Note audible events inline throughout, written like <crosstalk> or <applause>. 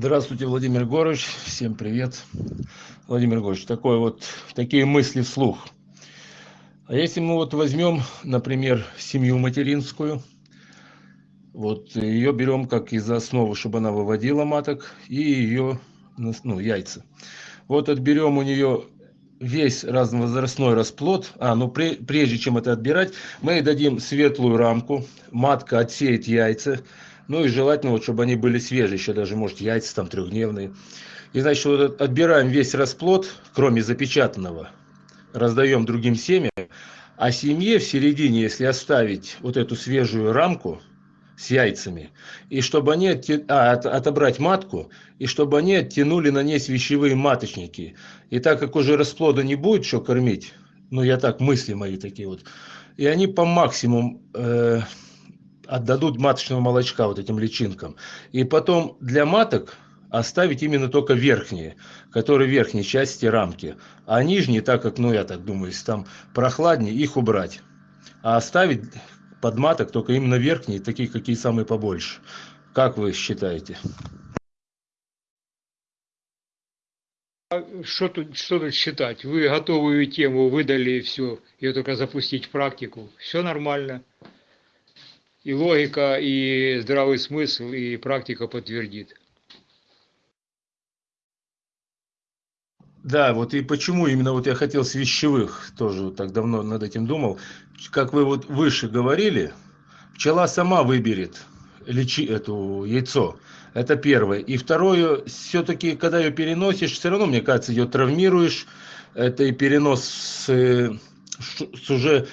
Здравствуйте, Владимир Егорович. Всем привет. Владимир Егорович, такой вот, такие мысли вслух. А если мы вот возьмем, например, семью материнскую, вот ее берем как из основы, чтобы она выводила маток и ее ну, яйца. Вот отберем у нее весь разновозрастной расплод, а, ну прежде чем это отбирать, мы дадим светлую рамку, матка отсеет яйца, ну и желательно, вот, чтобы они были свежие, еще даже, может, яйца там трехдневные. И, значит, вот отбираем весь расплод, кроме запечатанного, раздаем другим семьям, а семье в середине, если оставить вот эту свежую рамку, с яйцами, и чтобы они отти... а, от, отобрать матку, и чтобы они оттянули на ней вещевые маточники. И так как уже расплода не будет что кормить, ну я так, мысли мои такие вот, и они по максимуму э, отдадут маточного молочка вот этим личинкам. И потом для маток оставить именно только верхние, которые в верхней части рамки. А нижние, так как, ну я так думаю, если там прохладнее, их убрать. А оставить подматок только именно верхние, такие какие самые побольше. Как вы считаете? Что тут, что тут считать? Вы готовую тему выдали все, ее только запустить в практику. Все нормально. И логика, и здравый смысл, и практика подтвердит. Да, вот и почему именно вот я хотел с вещевых, тоже так давно над этим думал. Как вы вот выше говорили, пчела сама выберет лечи эту яйцо. Это первое. И второе, все-таки, когда ее переносишь, все равно, мне кажется, ее травмируешь. Это и перенос с, с уже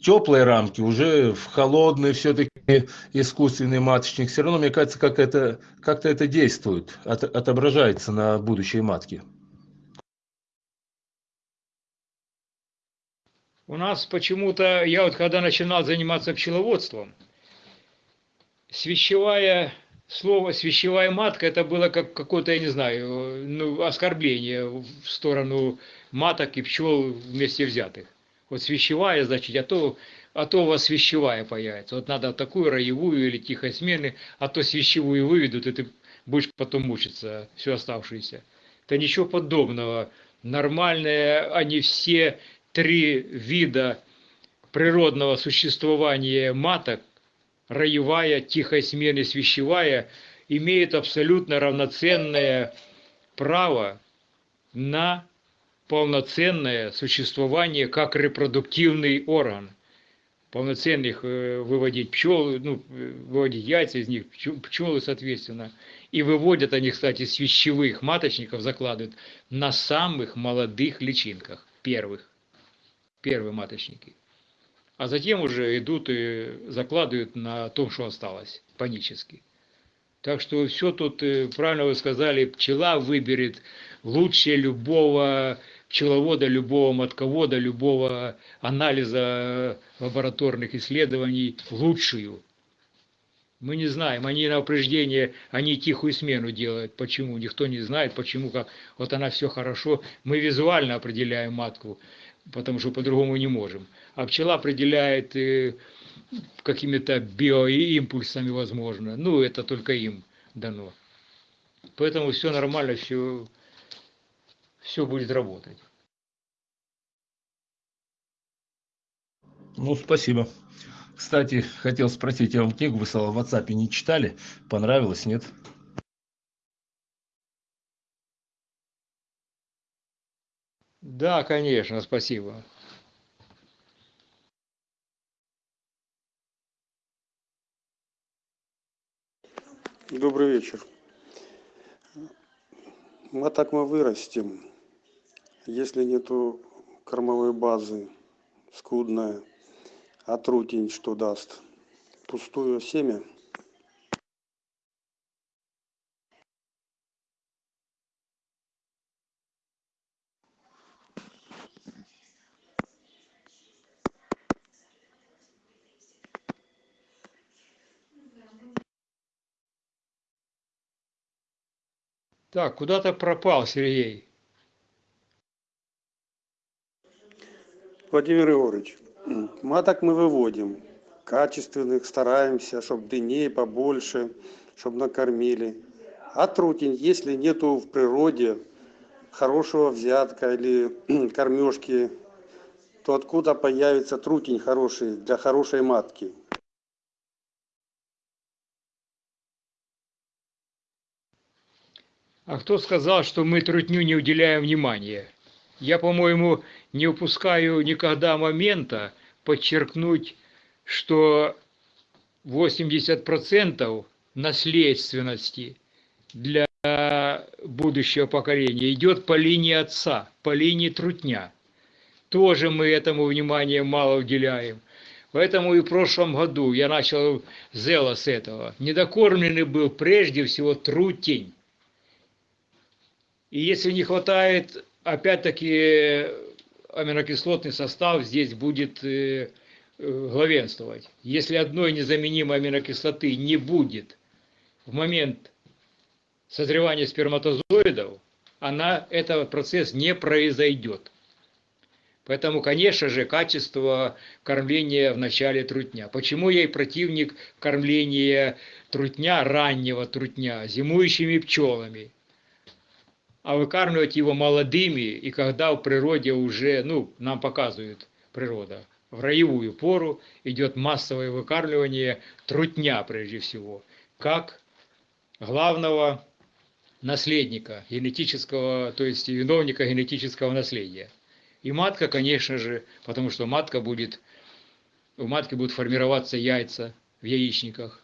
теплой рамки, уже в холодный все-таки искусственный маточник. Все равно, мне кажется, как это, как-то это действует, от, отображается на будущей матке. У нас почему-то, я вот когда начинал заниматься пчеловодством, свящевая слово свящевая матка это было как какое-то, я не знаю, ну, оскорбление в сторону маток и пчел вместе взятых. Вот свящевая, значит, а то, а то у вас свящевая появится. Вот надо такую роевую или тихой смены, а то свящевую выведут, и ты будешь потом мучиться всю оставшуюся. Это ничего подобного. Нормальные они все три вида природного существования маток, роевая, тихая смена и свящевая, имеют абсолютно равноценное право на полноценное существование как репродуктивный орган. Полноценных э, выводить пчел, ну, выводить яйца из них, пчелы, соответственно. И выводят они, кстати, с вещевых маточников, закладывают на самых молодых личинках, первых первые маточники. А затем уже идут и закладывают на том, что осталось, панически. Так что все тут, э, правильно вы сказали, пчела выберет лучше любого пчеловода, любого матковода, любого анализа лабораторных исследований лучшую. Мы не знаем, они на упреждение, они тихую смену делают. Почему? Никто не знает, почему, как вот она все хорошо. Мы визуально определяем матку потому что по-другому не можем. А пчела определяет э, какими-то биоимпульсами, возможно. Ну, это только им дано. Поэтому все нормально, все, все будет работать. Ну, спасибо. Кстати, хотел спросить, я вам книгу высылал в WhatsApp, не читали? Понравилось, нет? Да, конечно, спасибо. Добрый вечер. Мы так мы вырастем, если нету кормовой базы, скудная, а трутень что даст? Пустое семя – Так, куда-то пропал Сергей. Владимир Егорович, маток мы выводим, качественных, стараемся, чтобы дыней побольше, чтобы накормили. А трутень, если нету в природе хорошего взятка или <clears throat> кормежки, то откуда появится трутень хороший для хорошей матки? А кто сказал, что мы трутню не уделяем внимания? Я, по-моему, не упускаю никогда момента подчеркнуть, что 80% наследственности для будущего поколения идет по линии отца, по линии трутня. Тоже мы этому внимания мало уделяем. Поэтому и в прошлом году я начал зело с этого. Недокормленный был прежде всего трутень. И если не хватает, опять-таки, аминокислотный состав здесь будет э, э, главенствовать. Если одной незаменимой аминокислоты не будет в момент созревания сперматозоидов, она, этот процесс не произойдет. Поэтому, конечно же, качество кормления в начале трутня. Почему я и противник кормления трутня, раннего трутня, зимующими пчелами? А выкармливать его молодыми, и когда в природе уже, ну, нам показывает природа, в роевую пору идет массовое выкармливание трутня прежде всего, как главного наследника генетического, то есть виновника генетического наследия. И матка, конечно же, потому что матка будет, у матки будут формироваться яйца в яичниках,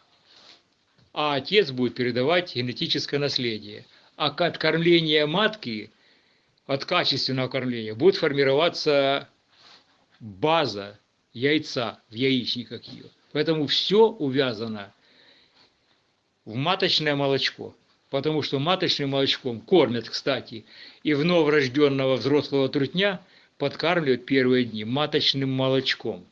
а отец будет передавать генетическое наследие – а от кормления матки, от качественного кормления, будет формироваться база яйца в яичниках ее. Поэтому все увязано в маточное молочко. Потому что маточным молочком кормят, кстати, и в новорожденного взрослого трутня подкармливают первые дни маточным молочком.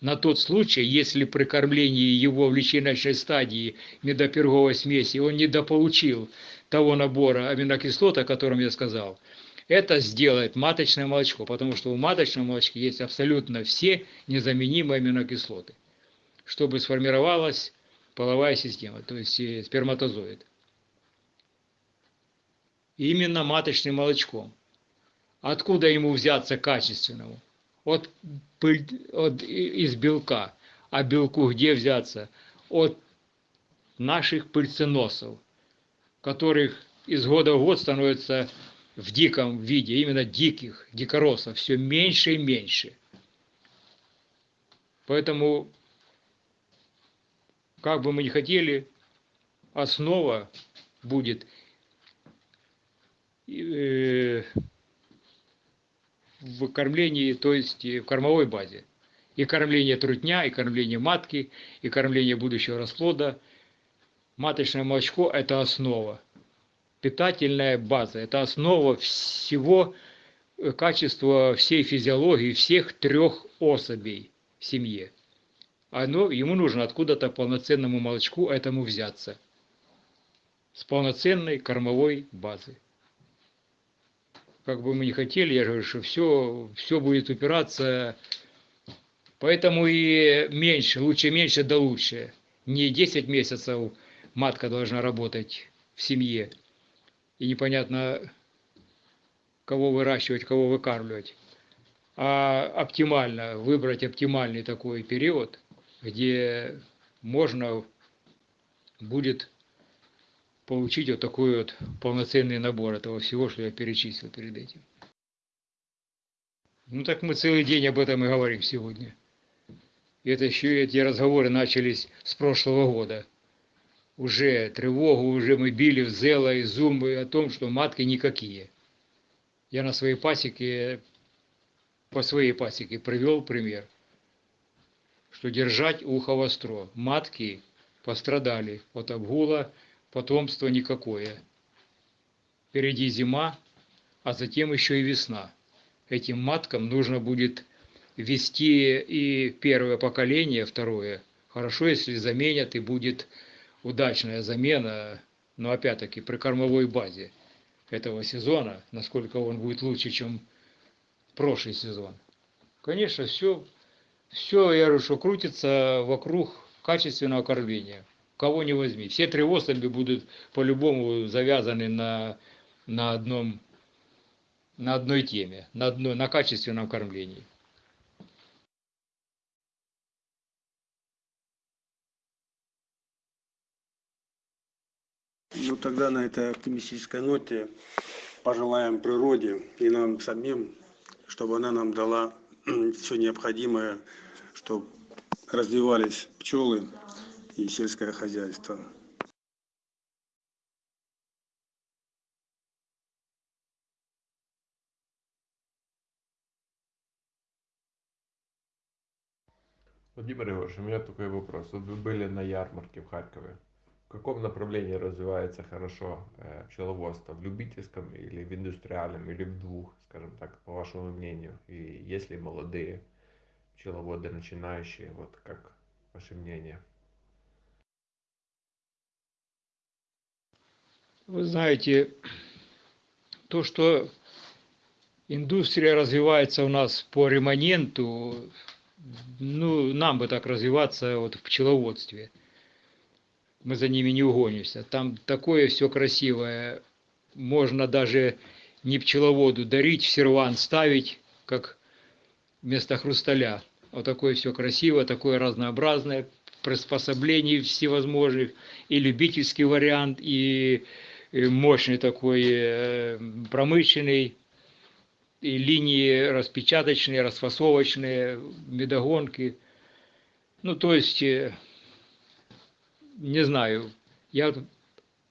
На тот случай, если при кормлении его в личиночной стадии медоперговой смеси он недополучил того набора аминокислот, о котором я сказал, это сделает маточное молочко, потому что в маточном молочке есть абсолютно все незаменимые аминокислоты, чтобы сформировалась половая система, то есть э, сперматозоид. Именно маточным молочком. Откуда ему взяться качественному? От, от, из белка. А белку где взяться? От наших пыльценосов которых из года в год становится в диком виде, именно диких, дикоросов, все меньше и меньше. Поэтому, как бы мы ни хотели, основа будет э, в кормлении, то есть в кормовой базе. И кормление трутня, и кормление матки, и кормление будущего расплода – маточное молочко – это основа, питательная база, это основа всего э, качества всей физиологии всех трех особей в семье. Оно, ему нужно откуда-то полноценному молочку этому взяться. С полноценной кормовой базы. Как бы мы ни хотели, я говорю, что все, все будет упираться. Поэтому и меньше, лучше меньше да лучше. Не 10 месяцев матка должна работать в семье. И непонятно, кого выращивать, кого выкармливать. А оптимально, выбрать оптимальный такой период, где можно будет получить вот такой вот полноценный набор этого всего, что я перечислил перед этим. Ну так мы целый день об этом и говорим сегодня. И это еще эти разговоры начались с прошлого года уже тревогу, уже мы били в зело и зумбы о том, что матки никакие. Я на своей пасеке, по своей пасеке привел пример, что держать ухо востро. Матки пострадали от обгула, потомства никакое. Впереди зима, а затем еще и весна. Этим маткам нужно будет вести и первое поколение, второе. Хорошо, если заменят и будет удачная замена, но опять-таки при кормовой базе этого сезона, насколько он будет лучше, чем прошлый сезон. Конечно, все, все, я говорю, что крутится вокруг качественного кормления. кого не возьми. Все три особи будут по-любому завязаны на, на, одном, на одной теме, на, одной, на качественном кормлении. Ну тогда на этой оптимистической ноте пожелаем природе и нам самим, чтобы она нам дала <clears throat> все необходимое, чтобы развивались пчелы и сельское хозяйство. Владимир Егорович, у меня такой вопрос. Вот вы были на ярмарке в Харькове. В каком направлении развивается хорошо э, пчеловодство? В любительском или в индустриальном, или в двух, скажем так, по вашему мнению? И есть ли молодые пчеловоды начинающие, вот как ваше мнение? Вы знаете, то, что индустрия развивается у нас по ремоненту, ну, нам бы так развиваться вот в пчеловодстве – мы за ними не угонимся. Там такое все красивое. Можно даже не пчеловоду дарить, в серван ставить, как вместо хрусталя. Вот такое все красиво, такое разнообразное, приспособлений всевозможных, и любительский вариант, и мощный такой э, промышленный, и линии распечаточные, расфасовочные, медогонки. Ну, то есть э, не знаю, я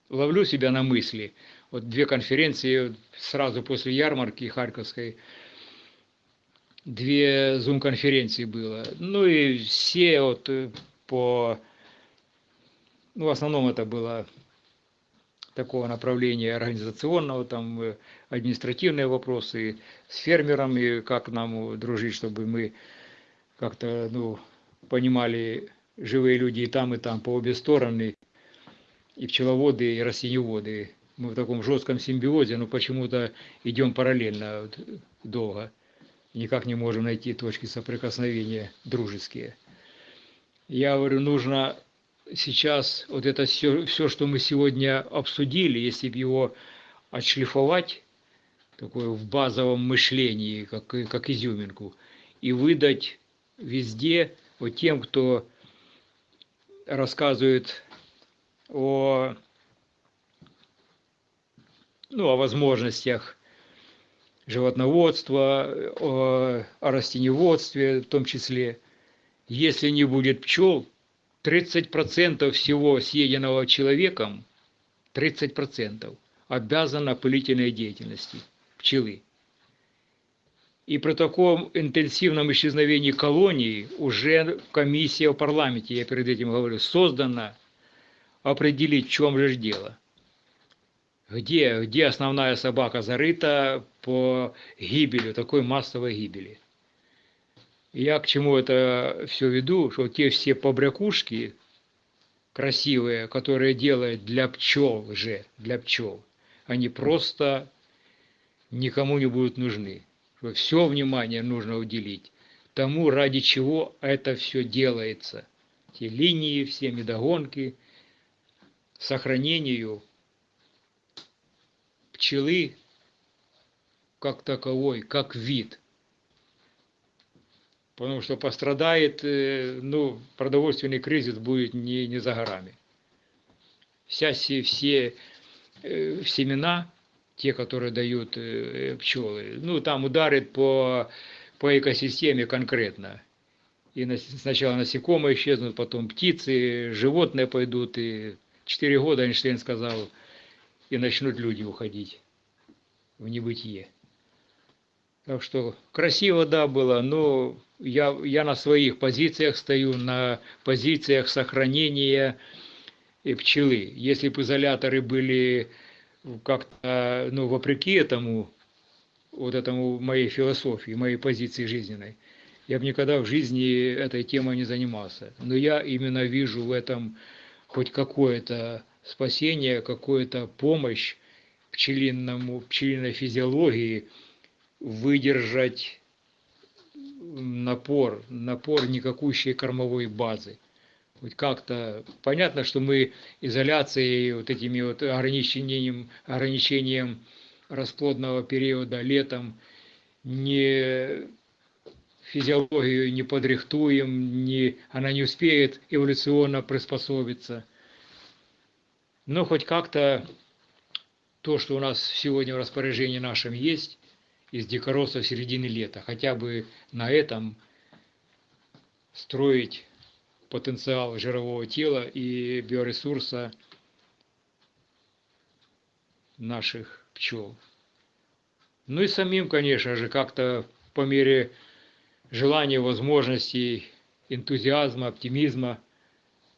ловлю себя на мысли. Вот две конференции сразу после ярмарки Харьковской, две зум-конференции было. Ну и все вот э, по... Ну, в основном это было такого направления организационного, там э, административные вопросы с фермерами, как нам дружить, чтобы мы как-то ну, понимали живые люди и там, и там, по обе стороны, и пчеловоды, и растениеводы. Мы в таком жестком симбиозе, но почему-то идем параллельно долго. Никак не можем найти точки соприкосновения дружеские. Я говорю, нужно сейчас вот это все, все что мы сегодня обсудили, если бы его отшлифовать, такое в базовом мышлении, как, как изюминку, и выдать везде вот тем, кто рассказывает о, ну, о возможностях животноводства, о, о растениеводстве в том числе. Если не будет пчел, 30% всего съеденного человеком, 30% обязано опылительной деятельности пчелы. И при таком интенсивном исчезновении колонии уже комиссия в парламенте, я перед этим говорю, создана определить, в чем же дело. Где, где основная собака зарыта по гибели, такой массовой гибели. Я к чему это все веду, что те все побрякушки красивые, которые делают для пчел же, для пчел, они просто никому не будут нужны все внимание нужно уделить тому, ради чего это все делается. Те линии, все медогонки, сохранению пчелы как таковой, как вид. Потому что пострадает, э, ну, продовольственный кризис будет не, не за горами. Вся, все, все э, семена те, которые дают э, пчелы. Ну, там ударит по, по экосистеме конкретно. И на, сначала насекомые исчезнут, потом птицы, животные пойдут. И четыре года Эйнштейн сказал, и начнут люди уходить в небытие. Так что красиво, да, было, но я, я на своих позициях стою, на позициях сохранения пчелы. Если бы изоляторы были как-то, ну, вопреки этому, вот этому моей философии, моей позиции жизненной, я бы никогда в жизни этой темой не занимался. Но я именно вижу в этом хоть какое-то спасение, какую-то помощь пчелиному, пчелиной физиологии выдержать напор, напор никакущей кормовой базы. Хоть как-то понятно, что мы изоляцией, вот этими вот ограничением, ограничением расплодного периода летом не физиологию не подрихтуем, не, она не успеет эволюционно приспособиться. Но хоть как-то то, что у нас сегодня в распоряжении нашем есть, из дикоросов середины лета, хотя бы на этом строить потенциал жирового тела и биоресурса наших пчел. Ну и самим, конечно же, как-то по мере желания, возможностей, энтузиазма, оптимизма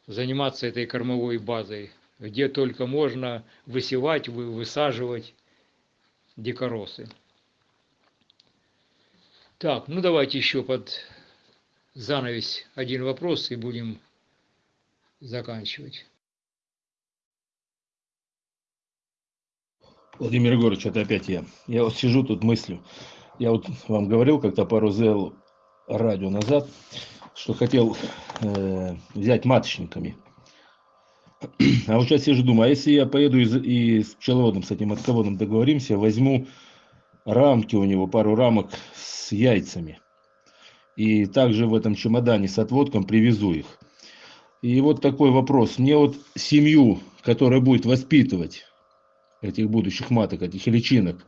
заниматься этой кормовой базой, где только можно высевать, высаживать дикоросы. Так, ну давайте еще под занавес один вопрос и будем заканчивать. Владимир Егорович, это опять я. Я вот сижу тут мыслю. Я вот вам говорил как-то пару зел радио назад, что хотел э, взять маточниками. А вот сейчас сижу, думаю, а если я поеду и, и с пчеловодом, с этим отководом договоримся, возьму рамки у него, пару рамок с яйцами. И также в этом чемодане с отводком привезу их. И вот такой вопрос. Мне вот семью, которая будет воспитывать этих будущих маток, этих личинок,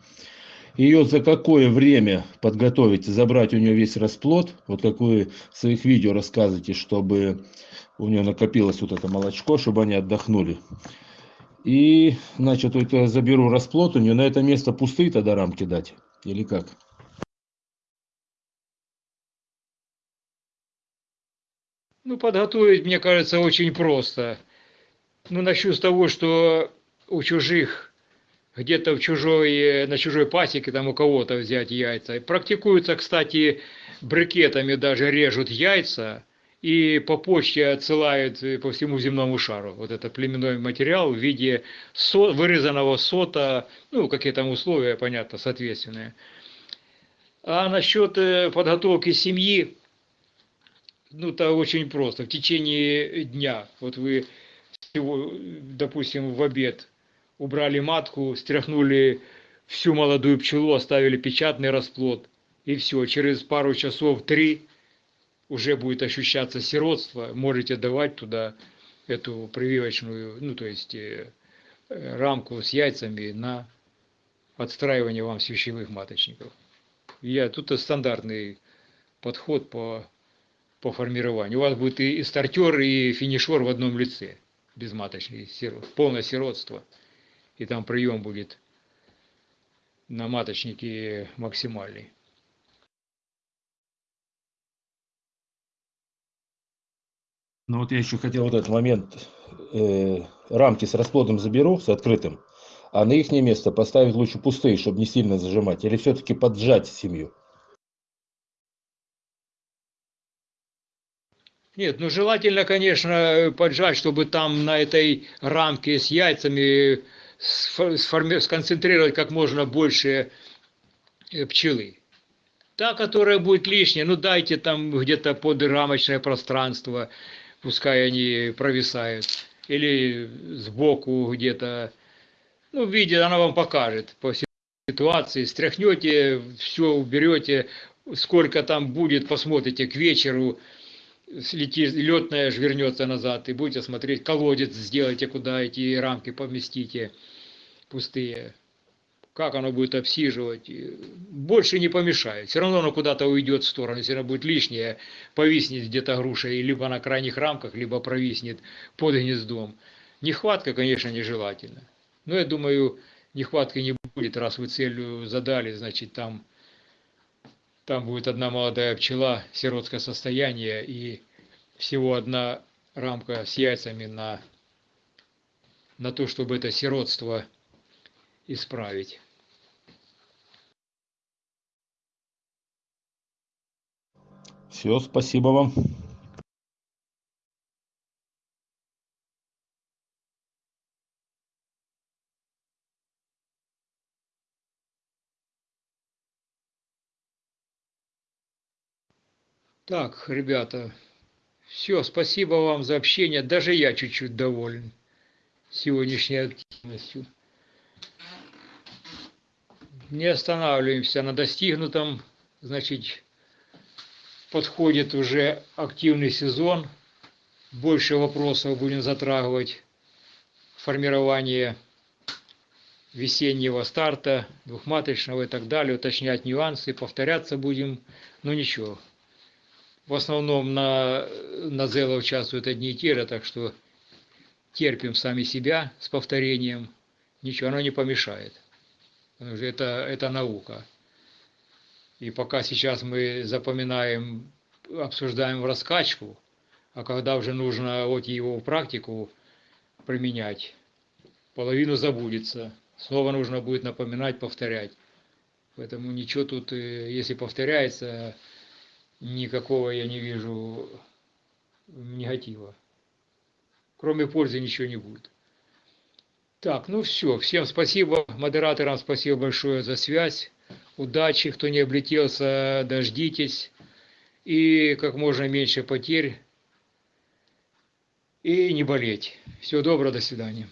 ее за какое время подготовить, забрать у нее весь расплод, вот как вы в своих видео рассказываете, чтобы у нее накопилось вот это молочко, чтобы они отдохнули. И, значит, вот я заберу расплод у нее, на это место пустые тогда рамки дать, или как? Ну, подготовить, мне кажется, очень просто. Ну, начну с того, что у чужих где-то в чужой, на чужой пасеке там у кого-то взять яйца. Практикуются, кстати, брикетами даже режут яйца и по почте отсылают по всему земному шару. Вот это племенной материал в виде со, вырезанного сота, ну, какие там условия, понятно, соответственные. А насчет э, подготовки семьи, ну, это очень просто. В течение дня, вот вы, допустим, в обед убрали матку, стряхнули всю молодую пчелу, оставили печатный расплод, и все, через пару часов, три, уже будет ощущаться сиротство, можете давать туда эту прививочную, ну, то есть э, рамку с яйцами на отстраивание вам свящевых маточников. Я, тут стандартный подход по, по формированию. У вас будет и, и стартер, и финишер в одном лице, безматочный, полное сиротство и там прием будет на маточнике максимальный. Ну вот я еще хотел вот этот момент, э, рамки с расплодом заберу, с открытым, а на их место поставить лучше пустые, чтобы не сильно зажимать, или все-таки поджать семью? Нет, ну желательно, конечно, поджать, чтобы там на этой рамке с яйцами сконцентрировать как можно больше э, пчелы. Та, которая будет лишняя, ну дайте там где-то подрамочное пространство, пускай они провисают. Или сбоку где-то, ну, видите, она вам покажет по ситуации. Стряхнете, все уберете, сколько там будет, посмотрите к вечеру, слетит, летная вернется назад, и будете смотреть, колодец сделайте, куда эти рамки поместите пустые. Как оно будет обсиживать, больше не помешает. Все равно оно куда-то уйдет в сторону. Если оно будет лишнее, повиснет где-то груша, либо на крайних рамках, либо провиснет под гнездом. Нехватка, конечно, нежелательна. Но я думаю, нехватки не будет, раз вы целью задали, значит, там, там будет одна молодая пчела, сиротское состояние, и всего одна рамка с яйцами на, на то, чтобы это сиротство исправить. Все, спасибо вам. Так, ребята, Все, спасибо вам за общение. Даже я чуть-чуть доволен сегодняшней активностью. Не останавливаемся на достигнутом. Значит, подходит уже активный сезон. Больше вопросов будем затрагивать. Формирование весеннего старта, двухматочного и так далее, уточнять нюансы, повторяться будем, но ничего. В основном на, на Зело участвуют одни и те же, так что терпим сами себя с повторением, ничего, оно не помешает. Потому что это, это наука. И пока сейчас мы запоминаем, обсуждаем в раскачку, а когда уже нужно вот его практику применять, половину забудется. Снова нужно будет напоминать, повторять. Поэтому ничего тут, э, если повторяется, никакого я не вижу негатива. Кроме пользы ничего не будет. Так, ну все. Всем спасибо. Модераторам спасибо большое за связь. Удачи. Кто не облетелся, дождитесь. И как можно меньше потерь. И не болеть. Всего доброго, до свидания.